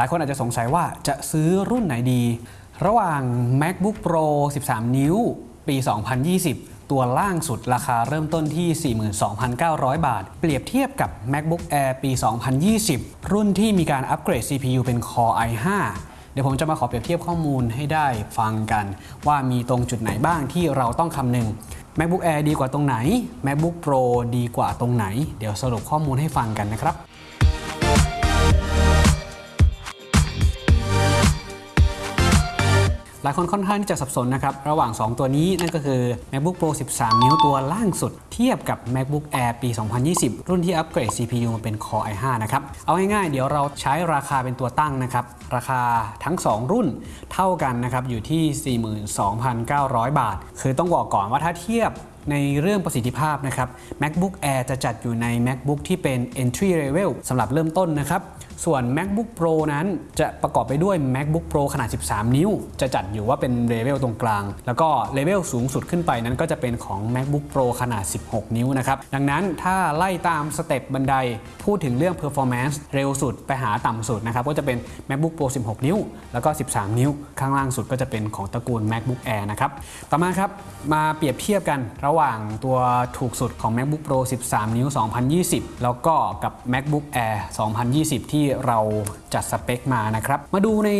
หลายคนอาจจะสงสัยว่าจะซื้อรุ่นไหนดี ระหว่าง MacBook Pro 13 นิ้ว ปี 2020 ตัวล่างสุดราคาเริ่มต้นที่ 42,900 บาท เปรียบเทียบกับ MacBook Air ปี 2020 รุ่นที่มีการอัปเกรด CPU เป็น Core i5 เดี๋ยวผมจะมาขอเปรียบเทียบข้อมูลให้ได้ฟังกัน ว่ามีตรงจุดไหนบ้างที่เราต้องคำนึง MacBook Air ดีกว่าตรงไหน MacBook Pro ดีกว่าตรงไหน เดี๋ยวสรุปข้อมูลให้ฟังกันนะครับ หลายคนค่อนข้างที่จะสับสนนะครับ ระหว่าง 2 ตัวนี้นั่นก็คือ MacBook Pro 13 นิ้วตัวล่างสุด เทียบกับ MacBook Air ปี 2020 รุ่นที่อัปเกรด CPU มาเป็น Core i5 นะครับ เอาง่ายๆ เดี๋ยวเราใช้ราคาเป็นตัวตั้งนะครับ ราคาทั้ง 2 รุ่นเท่ากันนะครับ อยู่ที่ 42,900 บาท คือต้องบอกก่อนว่าถ้าเทียบในเรื่องประสิทธิภาพนะครับ MacBook Air จะจัดอยู่ใน MacBook ที่เป็น entry level สำหรับเริ่มต้นนะครับ ส่วน MacBook Pro นั้นจะประกอบไปด้วย MacBook Pro ขนาด 13 นิ้ว จะจัดอยู่ว่าเป็นเลเวลตรงกลาง แล้วก็เลเวลสูงสุดขึ้นไปนั้นก็จะเป็นของ MacBook Pro ขนาด 16 นิ้วนะครับ ดังนั้นถ้าไล่ตามสเต็ปบันได พูดถึงเรื่อง performance เร็วสุดไปหาต่ำสุดนะครับ ก็จะเป็น MacBook Pro 16 นิ้ว แล้วก็ 13 นิ้ว ข้างล่างสุดก็จะเป็นของตระกูล MacBook Air นะครับ ต่อมาครับ มาเปรียบเทียบกันระหว่างตัวถูกสุดของ MacBook Pro 13 นิ้ว 2020 แล้วก็กับ MacBook Air 2020 ที่เราจัดสเปคมานะครับ มาดูใน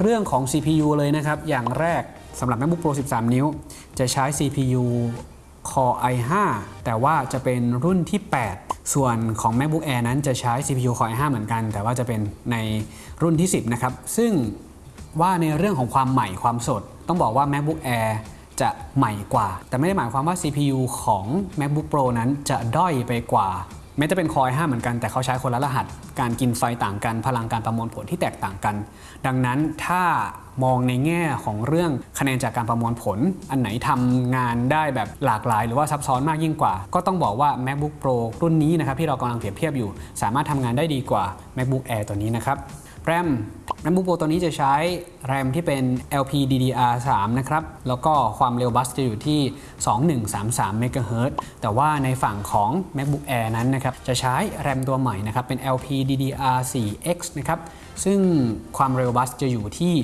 เรื่องของ CPU เลยนะครับ อย่างแรกสำหรับ MacBook Pro 13 นิ้ว จะใช้ CPU Core i5 แต่ว่าจะเป็นรุ่นที่ 8 ส่วนของ MacBook Air นั้นจะใช้ CPU Core i5 เหมือนกัน แต่ว่าจะเป็นในรุ่นที่ 10 นะครับ ซึ่งว่าในเรื่องของความใหม่ความสด ต้องบอกว่า MacBook Air จะใหม่กว่า แต่ไม่ได้หมายความว่า CPU ของ MacBook Pro นั้นจะด้อยไปกว่า แม้จะเป็นคอยห้าเหมือนกันแต่เขาใช้คนละรหัส การกินไฟต่างกัน พลังการประมวลผลที่แตกต่างกัน ดังนั้นถ้ามองในแง่ของเรื่องคะแนนจากการประมวลผล อันไหนทำงานได้แบบหลากหลาย หรือว่าซับซ้อนมากยิ่งกว่า ก็ต้องบอกว่า MacBook Pro รุ่นนี้นะครับที่เรากำลังเปรียบเทียบอยู่ สามารถทำงานได้ดีกว่า MacBook Air ตัวนี้นะครับแรม MacBook Pro ตัวนี้จะใช้แรมที่เป็น LPDDR3 นะครับ แล้วก็ความเร็วบัสจะอยู่ที่ 2133 MHz แต่ว่าในฝั่งของ MacBook Air นั้นนะครับ จะใช้แรมตัวใหม่นะครับ เป็น LPDDR4X นะครับ ซึ่งความเร็วบัสจะอยู่ที่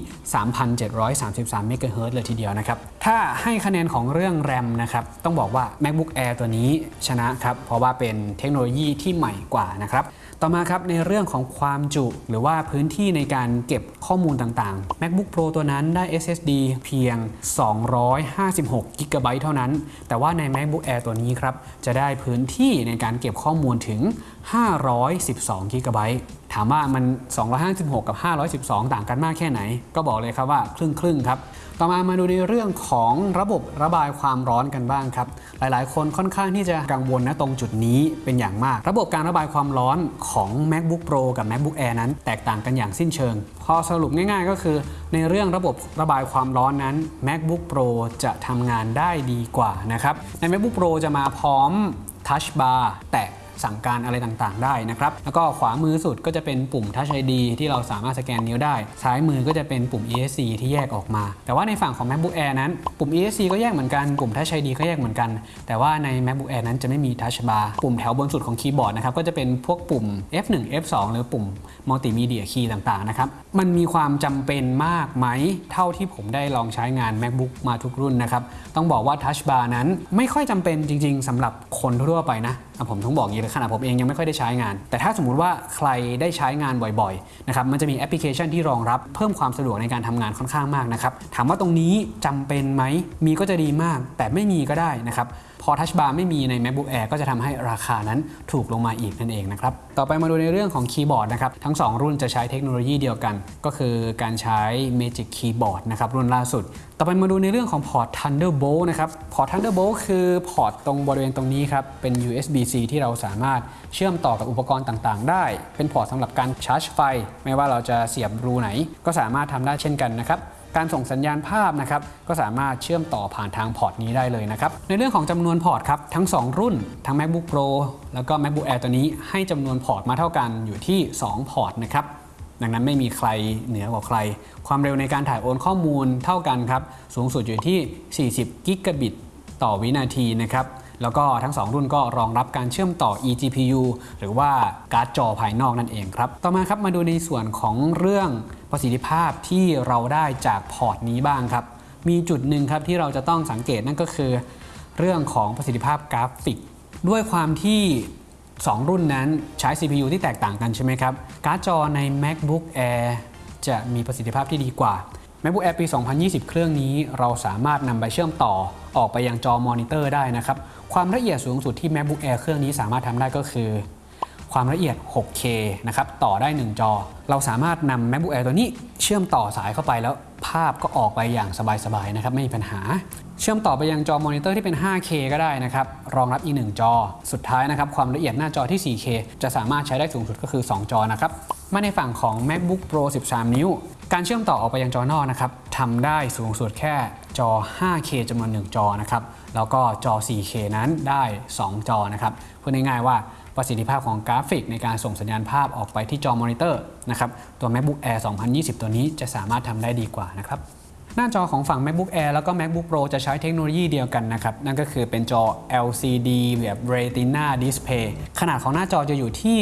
3,733 MHz เลยทีเดียวนะครับ ถ้าให้คะแนนของเรื่องแรมนะครับ ต้องบอกว่า MacBook Air ตัวนี้ชนะครับ เพราะว่าเป็นเทคโนโลยีที่ใหม่กว่านะครับ ต่อมาครับในเรื่องของความจุหรือว่าพื้นที่ในการเก็บข้อมูลต่างๆ MacBook Pro ตัวนั้นได้ SSD เพียง 256 g b เท่านั้น แต่ว่าใน MacBook Air ตัวนี้ครับจะได้พื้นที่ในการเก็บข้อมูลถึง 512 g b ถามว่ามัน 256 กับ 512 ต่างกันมากแค่ไหน ก็บอกเลยครับว่าครึ่งครึ่งครับ ต่อมามาดูในเรื่องของระบบระบายความร้อนกันบ้างครับ หลายๆ คนค่อนข้างที่จะกังวลนะตรงจุดนี้เป็นอย่างมาก ระบบการระบายความร้อนขของ MacBook Pro กับ MacBook Air นั้น แตกต่างกันอย่างสิ้นเชิง พอสรุปง่ายๆ ก็คือ ในเรื่องระบบระบายความร้อนนั้น MacBook Pro จะทำงานได้ดีกว่านะครับ ใน MacBook Pro จะมาพร้อม Touch Bar แตะ สั่งการอะไรต่างๆ ได้นะครับ แล้วก็ขวามือสุดก็จะเป็นปุ่ม Touch ID ที่เราสามารถสแกนนิ้วได้ ซ้ายมือก็จะเป็นปุ่ม ESC ที่แยกออกมา แต่ว่าในฝั่งของ MacBook Air นั้น ปุ่ม ESC ก็แยกเหมือนกัน ปุ่ม Touch ID ก็แยกเหมือนกัน แต่ว่าใน MacBook Air นั้นจะไม่มี Touch Bar ปุ่มแถวบนสุดของคีย์บอร์ดนะครับ ก็จะเป็นพวกปุ่ม F1 F2 หรือปุ่ม Multimedia Key ต่างๆ นะครับ มันมีความจำเป็นมากไหม เท่าที่ผมได้ลองใช้งาน MacBook มาทุกรุ่นนะครับ ต้องบอกว่า Touch Bar นั้นไม่ค่อยจำเป็นจริง ๆสำหรับคนทั่วไปนะผมต้องบอกอย่างนี้เลยขนาดผมเองยังไม่ค่อยได้ใช้งาน แต่ถ้าสมมุติว่าใครได้ใช้งานบ่อยๆนะครับมันจะมีแอปพลิเคชันที่รองรับเพิ่มความสะดวกในการทำงานค่อนข้างมากนะครับถามว่าตรงนี้จำเป็นไหมมีก็จะดีมาก แต่ไม่มีก็ได้นะครับ พอ Touch Bar ไม่มีใน MacBook Air ก็จะทำให้ราคานั้นถูกลงมาอีกนั่นเองนะครับ ต่อไปมาดูในเรื่องของคีย์บอร์ดนะครับ ทั้ง 2 รุ่นจะใช้เทคโนโลยีเดียวกัน ก็คือการใช้ Magic Keyboard นะครับ รุ่นล่าสุด ต่อไปมาดูในเรื่องของพอร์ต Thunderbolt นะครับ พอร์ต Thunderbolt คือพอร์ตตรงบริเวณตรงนี้ครับ เป็น USB-C ที่เราสามารถเชื่อมต่อกับอุปกรณ์ต่างๆ ได้ เป็นพอร์ตสำหรับการชาร์จไฟ ไม่ว่าเราจะเสียบรูไหน ก็สามารถทำได้เช่นกันนะครับ การส่งสัญญาณภาพนะครับก็สามารถเชื่อมต่อผ่านทางพอร์ตนี้ได้เลยนะครับในเรื่องของจำนวนพอร์ตครับทั้ง 2 รุ่น ทั้ง MacBook Pro แล้วก็ MacBook Air ตัวนี้ให้จำนวนพอร์ตมาเท่ากันอยู่ที่ 2 พอร์ตนะครับดังนั้นไม่มีใครเหนือกว่าใคร ความเร็วในการถ่ายโอนข้อมูลเท่ากันครับสูงสุดอยู่ที่ 40 กิกะบิตต่อวินาทีนะครับแล้วก็ทั้ง 2 รุ่นก็รองรับการเชื่อมต่อ eGPU หรือว่าการ์ดจอภายนอกนั่นเองครับ ต่อมาครับมาดูในส่วนของเรื่อง ประสิทธิภาพที่เราได้จากพอร์ตนี้บ้างครับ มีจุดหนึ่งครับที่เราจะต้องสังเกตนั่นก็คือ เรื่องของประสิทธิภาพกราฟิก ด้วยความที่ 2 รุ่นนั้นใช้ CPU ที่แตกต่างกันใช่ไหมครับ การ์ดจอใน MacBook Air จะมีประสิทธิภาพที่ดีกว่า MacBook Air ปี 2020 เครื่องนี้เราสามารถนำไปเชื่อมต่อออกไปยังจอมอนิเตอร์ได้นะครับ ความละเอียดสูงสุดที่ MacBook Air เครื่องนี้สามารถทำได้ก็คือ ความละเอียด 6K นะครับ ต่อได้ 1 จอ เราสามารถนำ MacBook Air ตัวนี้ เชื่อมต่อสายเข้าไปแล้วภาพก็ออกไปอย่างสบายๆนะครับ ไม่มีปัญหา เชื่อมต่อไปยังจอมอนิเตอร์ที่เป็น 5K ก็ได้นะครับ รองรับอีก 1 จอ สุดท้ายนะครับ ความละเอียดหน้าจอที่ 4K จะสามารถใช้ได้สูงสุดก็คือ 2 จอนะครับ มาในฝั่งของ MacBook Pro 13 นิ้ว การเชื่อมต่อออกไปยังจอนอกนะครับทำได้สูงสุดแค่จอ 5K จำนวน 1 จอนะครับ แล้วก็จอ 4K นั้นได้ 2 จอนะครับ พูดง่ายๆว่า ประสิทธิภาพของกราฟิกในการส่งสัญญาณภาพออกไปที่จอมอนิเตอร์นะครับตัว MacBook Air 2020 ตัวนี้จะสามารถทำได้ดีกว่านะครับหน้าจอของฝั่ง MacBook Air แล้วก็ MacBook Pro จะใช้เทคโนโลยีเดียวกันนะครับ นั่นก็คือเป็นจอ LCD แบบ Retina Display ขนาดของหน้าจอจะอยู่ที่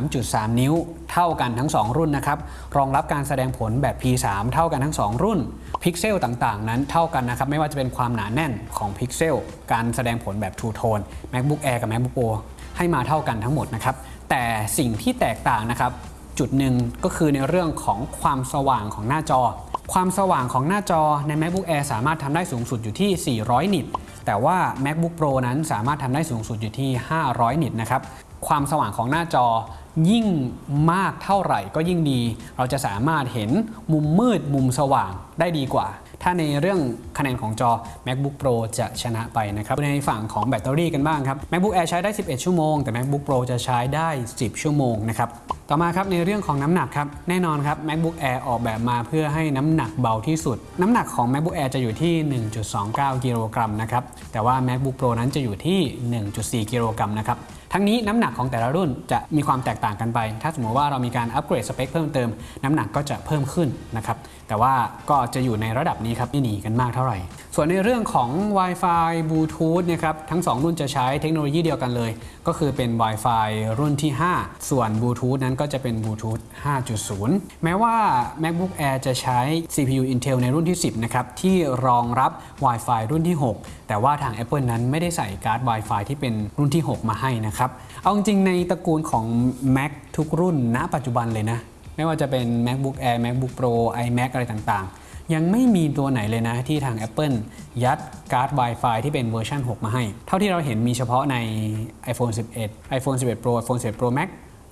13.3 นิ้ว เท่ากันทั้ง 2 รุ่นนะครับ รองรับการแสดงผลแบบ P3 เท่ากันทั้ง 2 รุ่น พิกเซลต่างๆ นั้นเท่ากันนะครับ ไม่ว่าจะเป็นความหนาแน่นของพิกเซล การแสดงผลแบบ True Tone MacBook Air กับ MacBook Pro ให้มาเท่ากันทั้งหมดนะครับ แต่สิ่งที่แตกต่างนะครับ จุดหนึ่งก็คือในเรื่องของความสว่างของหน้าจอ ความสว่างของหน้าจอใน MacBook Air สามารถทำได้สูงสุดอยู่ที่ 400 นิต แต่ว่า MacBook Pro นั้นสามารถทำได้สูงสุดอยู่ที่ 500 นิตนะครับ ความสว่างของหน้าจอยิ่งมากเท่าไหร่ก็ยิ่งดี เราจะสามารถเห็นมุมมืดมุมสว่างได้ดีกว่า ถ้าในเรื่องคะแนนของจอ MacBook Pro จะชนะไปนะครับในฝั่งของแบตเตอรี่กันบ้างครับ MacBook Air ใช้ได้ 11 ชั่วโมง แต่ MacBook Pro จะใช้ได้ 10 ชั่วโมงนะครับ ต่อมาครับในเรื่องของน้ำหนักครับแน่นอนครับ MacBook Air ออกแบบมาเพื่อให้น้ำหนักเบาที่สุด น้ำหนักของ MacBook Air จะอยู่ที่ 1.29 กิโลกรัมนะครับแต่ว่า MacBook Pro นั้นจะอยู่ที่ 1.4 กิโลกรัมนะครับทั้งนี้น้ำหนักของแต่ละรุ่นจะมีความแตกต่างกันไป ถ้าสมมติว่าเรามีการอัปเกรดสเปคเพิ่มเติม น้ำหนักก็จะเพิ่มขึ้นนะครับแต่ว่าก็จะอยู่ในระดับนี้ครับไม่หนีกันมากเท่าไหร่ ส่วนในเรื่องของ Wi-Fi Bluetooth นะครับทั้ง 2 รุ่นจะใช้เทคโนโลยีเดียวกันเลย ก็คือเป็น Wi-Fi รุ่นที่ 5 ส่วน Bluetooth นั้นก็จะเป็น Bluetooth 5.0 แม้ว่า MacBook Air จะใช้ CPU Intel ในรุ่นที่ 10 นะครับ ที่รองรับ Wi-Fi รุ่นที่ 6 แต่ว่าทาง Apple นั้นไม่ได้ใส่การ์ด Wi-Fi ที่เป็นรุ่นที่ 6 มาให้นะครับ เอาจริงในตระกูลของ Mac ทุกรุ่นณ ปัจจุบันเลยนะ ไม่ว่าจะเป็น MacBook Air MacBook Pro iMac อะไรต่างๆ ยังไม่มีตัวไหนเลยนะที่ทาง Apple ยัดการ์ด Wi-Fi ที่เป็นเวอร์ชัน6 มาให้ เท่าที่เราเห็นมีเฉพาะใน iPhone 11 iPhone 11 Pro iPhone 11 Pro Max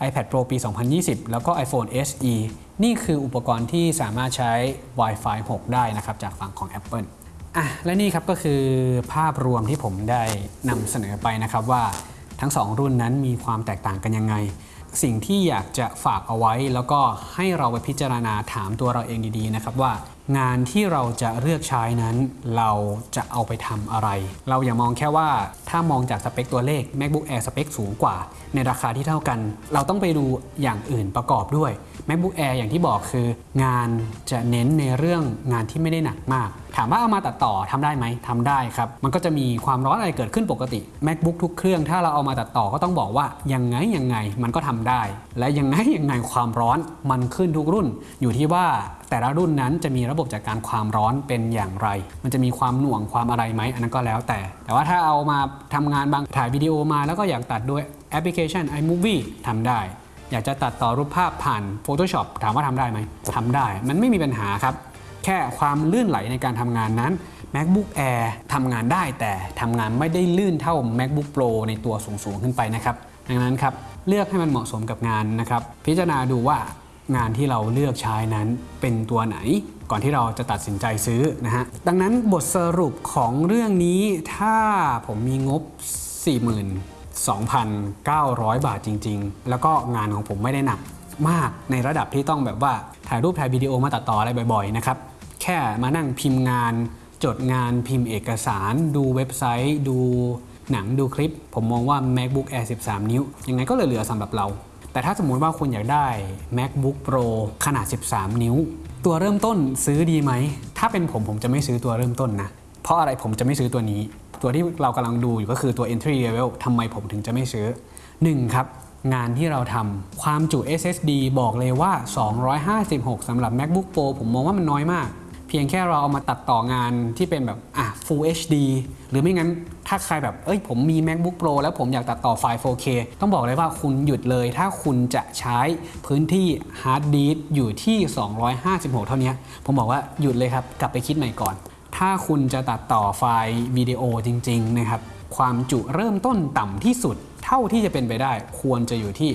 iPad Pro ปี 2020 แล้วก็ iPhone SE นี่คืออุปกรณ์ที่สามารถใช้ Wi-Fi 6 ได้นะครับจากฝั่งของ Apple อะและนี่ครับก็คือภาพรวมที่ผมได้นำเสนอไปนะครับว่าทั้ง 2 รุ่นนั้นมีความแตกต่างกันยังไง สิ่งที่อยากจะฝากเอาไว้ แล้วก็ให้เราไปพิจารณาถามตัวเราเองดีๆนะครับว่า งานที่เราจะเลือกใช้นั้นเราจะเอาไปทำอะไร เราอย่ามองแค่ว่าถ้ามองจากสเปคตัวเลข MacBook Air สเปคสูงกว่า ในราคาที่เท่ากัน เราต้องไปดูอย่างอื่นประกอบด้วย MacBook Air อย่างที่บอกคือ งานจะเน้นในเรื่องงานที่ไม่ได้หนักมาก ถามว่าเอามาตัดต่อทำได้ไหมทำได้ครับ มันก็จะมีความร้อนอะไรเกิดขึ้นปกติ MacBook ทุกเครื่องถ้าเราเอามาตัดต่อก็ต้องบอกว่ายังไงยังไงมันก็ทำได้ และยังไงยังไงความร้อนมันขึ้นทุกรุ่น อยู่ที่ว่าแต่ละรุ่นนั้นจะมีระบบจัดการความร้อนเป็นอย่างไร มันจะมีความหน่วงความอะไรไหมอันนั้นก็แล้วแต่ แต่ว่าถ้าเอามาทำงานบางถ่ายวิดีโอมาแล้วก็อยากตัดด้วยแอปพลิเคชัน iMovie ทำได้ อยากจะตัดต่อรูปภาพผ่าน Photoshop ถามว่าทำได้ไหมทำได้ มันไม่มีปัญหาครับ แค่ความลื่นไหลในการทำงานนั้น MacBook Air ทำงานได้แต่ทำงานไม่ได้ลื่นเท่า MacBook Pro ในตัวสูงๆขึ้นไปนะครับ ดังนั้นครับเลือกให้มันเหมาะสมกับงานนะครับ พิจารณาดูว่า งานที่เราเลือกใช้นั้นเป็นตัวไหน ก่อนที่เราจะตัดสินใจซื้อนะฮะดังนั้นบทสรุปของเรื่องนี้ถ้าผมมีงบ 42,900 บาทจริง ๆ แล้วก็งานของผมไม่ได้หนักมากในระดับที่ต้องแบบว่าถ่ายรูปถ่ายวิดีโอมาตัดต่ออะไรบ่อยๆนะครับแค่มานั่งพิมพ์งาน จดงานพิมพ์เอกสาร ดูเว็บไซต์ ดูหนังดูคลิป ผมมองว่า MacBook Air 13 นิ้ว ยังไงก็เหลือๆสำหรับเรา แต่ถ้าสมมุติว่าคุณอยากได้ MacBook Pro ขนาด 13 นิ้ว ตัวเริ่มต้นซื้อดีไหม ถ้าเป็นผมผมจะไม่ซื้อตัวเริ่มต้นนะ เพราะอะไรผมจะไม่ซื้อตัวนี้ ตัวที่เรากำลังดูอยู่ก็คือตัว entry level ทำไมผมถึงจะไม่ซื้อ 1 ครับงานที่เราทำความจุ SSD บอกเลยว่า 256สำหรับ MacBook Pro ผมมองว่ามันน้อยมาก เพียงแค่เราเอามาตัดต่องานที่เป็นแบบอะ Full HD หรือไม่งั้นถ้าใครแบบเอ้ยผมมี MacBook Pro แล้วผมอยากตัดต่อไฟล์ 4K ต้องบอกเลยว่าคุณหยุดเลย ถ้าคุณจะใช้พื้นที่ฮาร์ดดิสอยู่ที่ 256 เท่านี้ ผมบอกว่าหยุดเลยครับ กลับไปคิดใหม่ก่อน ถ้าคุณจะตัดต่อไฟล์วิดีโอจริง ๆ นะครับ ความจุเริ่มต้นต่ำที่สุด เท่าที่จะเป็นไปได้ควรจะอยู่ที่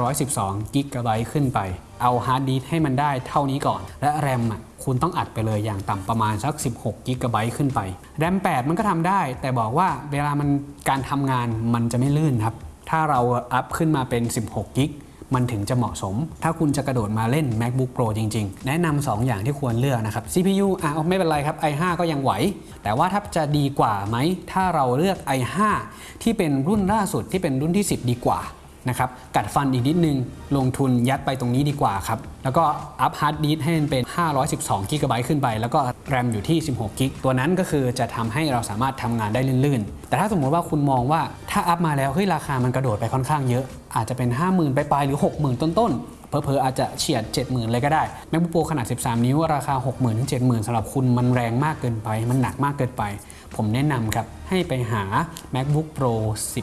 512กิกะไบต์ขึ้นไป เอาฮาร์ดดิสให้มันได้เท่านี้ก่อน และแรมอะคุณต้องอัดไปเลยอย่างต่ำประมาณสัก 16กิกะไบต์ขึ้นไปแรม8มันก็ทำได้ แต่บอกว่าเวลามันการทำงานมันจะไม่ลื่นครับ ถ้าเราอัพขึ้นมาเป็น 16กิก มันถึงจะเหมาะสม ถ้าคุณจะกระโดดมาเล่น MacBook Pro จริง ๆ แนะนำ2อย่างที่ควรเลือกนะครับ CPU อะไม่เป็นไรครับ i5 ก็ยังไหว แต่ว่าถ้าจะดีกว่าไหม ถ้าเราเลือก i5 ที่เป็นรุ่นล่าสุดที่เป็นรุ่นที่ 10 ดีกว่านะครับกัดฟันอีกนิดนึง ลงทุนยัดไปตรงนี้ดีกว่าครับ แล้วก็อัพฮาร์ดดิสให้มันเป็น 512 GB ขึ้นไป แล้วก็แรมอยู่ที่ 16 GB ตัวนั้นก็คือจะทำให้เราสามารถทำงานได้ลื่นๆ แต่ถ้าสมมติว่าคุณมองว่าถ้าอัพมาแล้วเฮ้ยราคามันกระโดดไปค่อนข้างเยอะ อาจจะเป็น 50,000 ไปปลายๆหรือ 60,000 ต้นๆเผลอๆอาจจะเฉียด 70,000 เลยก็ได้ MacBook Pro ขนาด 13 นิ้ว ราคา 60,000ถึง70,000สำหรับคุณมันแรงมากเกินไป มันหนักมากเกินไป ผมแนะนำครับ ให้ไปหา MacBook Pro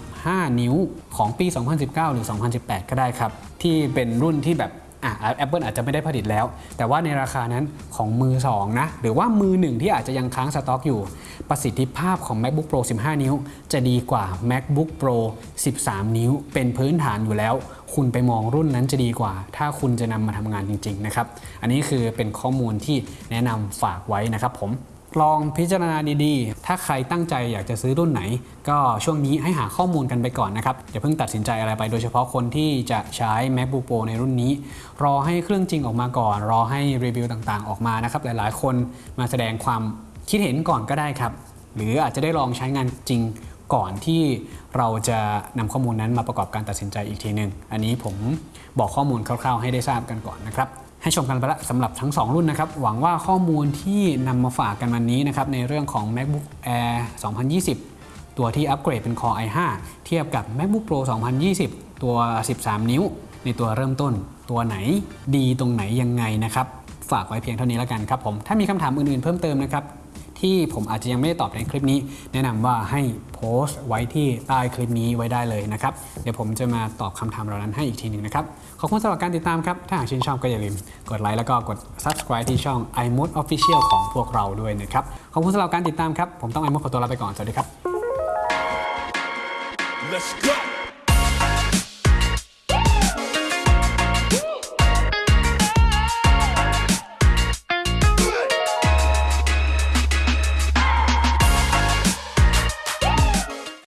15 นิ้วของปี 2019 หรือ 2018 ก็ได้ครับ ที่เป็นรุ่นที่แบบ อะ Apple อาจจะไม่ได้ผลิตแล้ว แต่ว่าในราคานั้นของมือ 2 นะ หรือว่ามือ 1 ที่อาจจะยังค้างสต็อกอยู่ ประสิทธิภาพของ MacBook Pro 15 นิ้ว จะดีกว่า MacBook Pro 13 นิ้ว เป็นพื้นฐานอยู่แล้ว คุณไปมองรุ่นนั้นจะดีกว่า ถ้าคุณจะนำมาทำงานจริง ๆ นะครับ อันนี้คือเป็นข้อมูลที่แนะนำฝากไว้นะครับผม ลองพิจารณาดีๆ ถ้าใครตั้งใจอยากจะซื้อรุ่นไหน ก็ช่วงนี้ให้หาข้อมูลกันไปก่อนนะครับ อย่าเพิ่งตัดสินใจอะไรไปโดยเฉพาะคนที่จะใช้ MacBook Pro ในรุ่นนี้ รอให้เครื่องจริงออกมาก่อน รอให้รีวิวต่างๆ ออกมานะครับ หลายๆ คนมาแสดงความคิดเห็นก่อนก็ได้ครับ หรืออาจจะได้ลองใช้งานจริงก่อนที่เราจะนำข้อมูลนั้นมาประกอบการตัดสินใจอีกทีหนึ่งอันนี้ผมบอกข้อมูลคร่าวๆ ให้ได้ทราบกันก่อนนะครับ ให้ชมกันไปละสำหรับทั้ง 2 รุ่นนะครับ หวังว่าข้อมูลที่นำมาฝากกันวันนี้นะครับ ในเรื่องของ MacBook Air 2020 ตัวที่อัปเกรดเป็น Core i5 เทียบกับ MacBook Pro 2020 ตัว 13 นิ้ว ในตัวเริ่มต้น ตัวไหนดีตรงไหนยังไงนะครับ ฝากไว้เพียงเท่านี้แล้วกันครับผม ถ้ามีคำถามอื่นๆเพิ่มเติมนะครับ ที่ผมอาจจะยังไม่ได้ตอบในคลิปนี้ แนะนำว่าให้โพสต์ไว้ที่ใต้คลิปนี้ไว้ได้เลยนะครับ เดี๋ยวผมจะมาตอบคำถามเหล่านั้นให้อีกทีหนึ่งนะครับ ขอบคุณสำหรับการติดตามครับ ถ้าหากชื่นชอบก็อย่าลืมกดไลค์แล้วก็กด subscribe ที่ช่อง iMode Official ของพวกเราด้วยนะครับ ขอบคุณสำหรับการติดตามครับ ผมต้อง iMode ขอตัวลาไปก่อน สวัสดีครับ Let's go.